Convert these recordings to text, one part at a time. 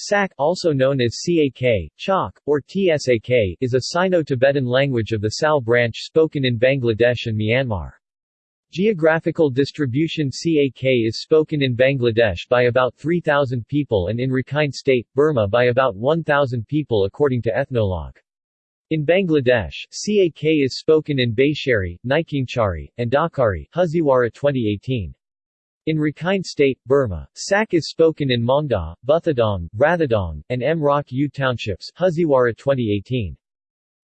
Sak, also known as Sak, Chak, or Tsak, is a Sino-Tibetan language of the Sal branch spoken in Bangladesh and Myanmar. Geographical distribution Sak is spoken in Bangladesh by about 3,000 people and in Rakhine State, Burma by about 1,000 people according to Ethnologue. In Bangladesh, Sak is spoken in Baishari, Naikingchari, and Dakari Haziwara 2018. In Rakhine State, Burma, Sak is spoken in Maungdaw, Buthidaung, Rathedaung, and Mrauk U townships Haziwara 2018.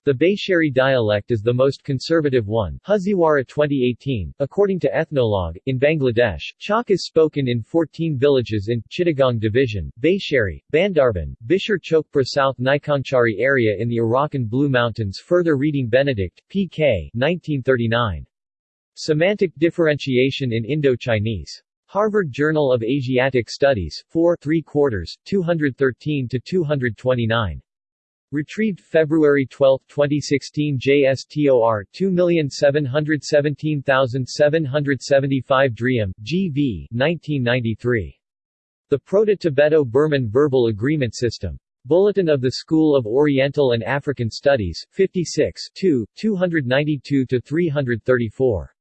The Baishari dialect is the most conservative one Haziwara 2018. According to Ethnologue, in Bangladesh, Chak is spoken in 14 villages in Chittagong Division, Baishari, Bandarban, Bishar Chokpra South Naikongchari area in the Arakan Blue Mountains Further reading Benedict, P.K. 1939. Semantic differentiation in Indo-Chinese. Harvard Journal of Asiatic Studies, 4 3 quarters, 213 to 229. Retrieved February 12, 2016 JSTOR 2717775 Driem, G.V. 1993. The Proto-Tibeto-Burman Verbal Agreement System. Bulletin of the School of Oriental and African Studies, 56 2, 292-334.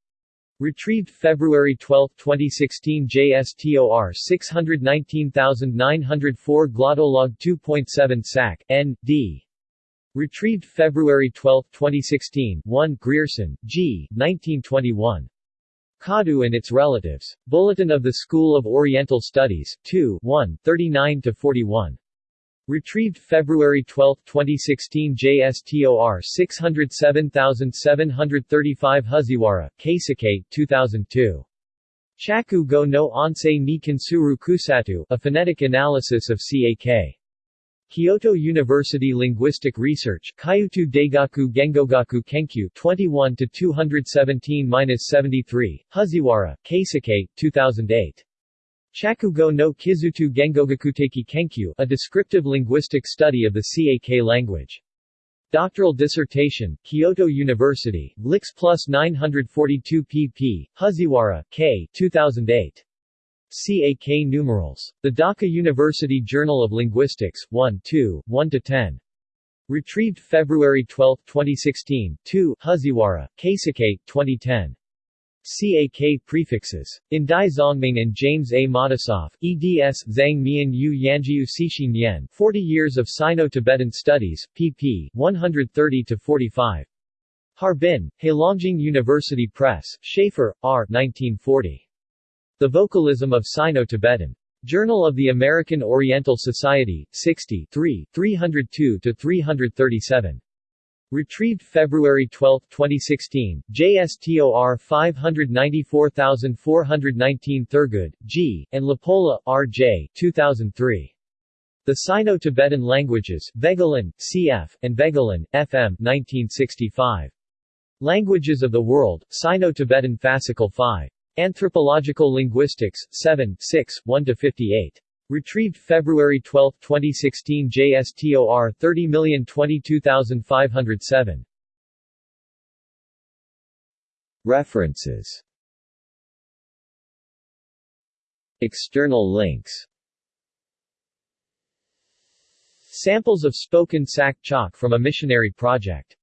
Retrieved February 12, 2016 JSTOR 619904 Glottolog 2.7 SAC, N.D. Retrieved February 12, 2016 1 Grierson, G. 1921. Kadu and its relatives. Bulletin of the School of Oriental Studies, 2 1, 39-41. Retrieved February 12, 2016 JSTOR 607735 Haziwara, Keisuke, 2002. Shaku go no Ansei ni Kansuru Kusatu, a phonetic analysis of CAK. Kyoto University Linguistic Research Kyutu Daigaku Gengogaku Kenkyu 21 217-73, Haziwara, Keisuke, 2008. Shakugo no Kizutu Gengogakuteki Kenkyu, a descriptive linguistic study of the CAK language. Doctoral dissertation, Kyoto University, Lix plus 942 pp. Haziwara, K. 2008. CAK numerals. The Dhaka University Journal of Linguistics, 1 2, 1-10. Retrieved February 12, 2016, 2, Haziwara, Keisuke, 2010. CAK prefixes. In Dai Zongming and James A. Matisoff, eds. Zhang Mian Yu Yanjiu Xixin Yan 40 Years of Sino-Tibetan Studies, pp. 130-45. Harbin, Heilongjiang University Press, Shafer, R. 1940. The Vocalism of Sino-Tibetan. Journal of the American Oriental Society, 60 3, 302-337. Retrieved February 12, 2016, JSTOR 594419 Thurgood, G., and LaPolla, R.J. 2003. The Sino-Tibetan Languages, Voegelin, C.F., and Voegelin, F.M. 1965. Languages of the World, Sino-Tibetan Fascicle 5. Anthropological Linguistics, 7 6, 1-58. Retrieved February 12, 2016 JSTOR 30022507. References. External links. Samples of spoken Chak from a missionary project